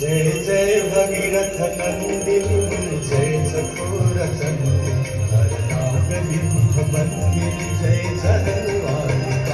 जय जय भगीरथ नंदिनी जय सखोर नंदिनी हर नागरिक मंदिर जय